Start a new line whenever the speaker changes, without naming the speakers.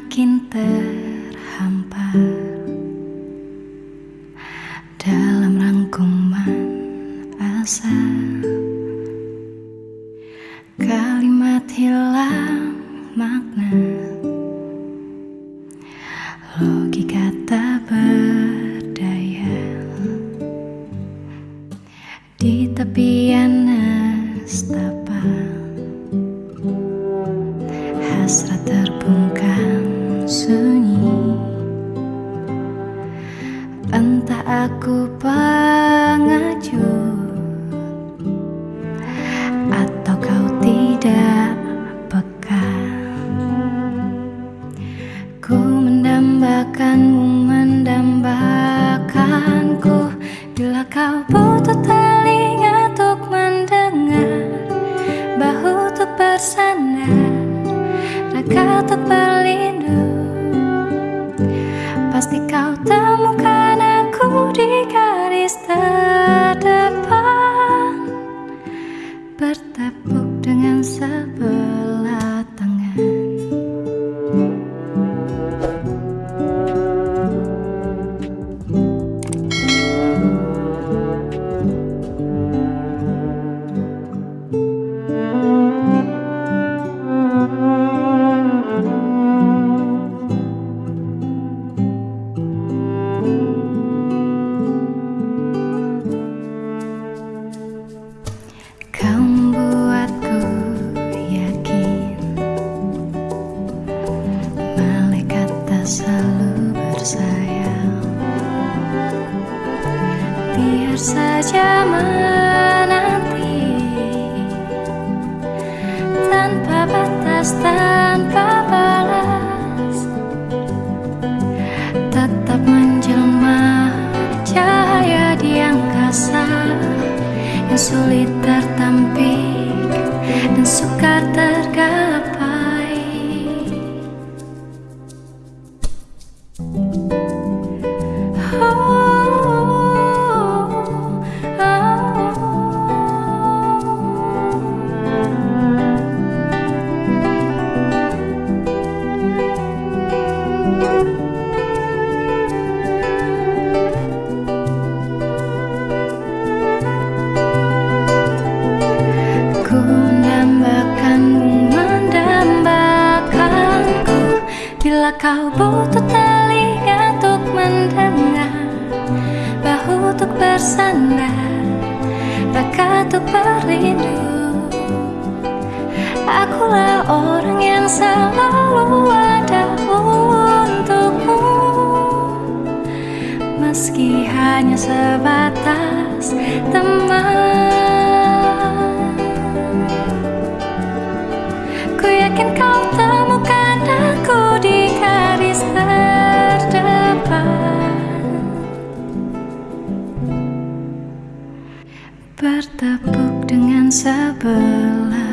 makin terhampar. Dalam rangkuman asa. Kalimat hilang makna. Logika tak berdaya. Di tepian aku pengacut atau kau tidak peka? Ku mendambakanmu mendambakanku. Bila kau butuh telinga untuk mendengar bahu untuk bersandar raga untuk berlindung bersayap Biar saja menanti Tanpa batas, tanpa kau butuh telinga untuk mendengar bersandar. Raga untuk berlindung Akulah orang yang selalu ada untukmu. Meski hanya sebatas teman Ku yakin bertepuk dengan sebelah.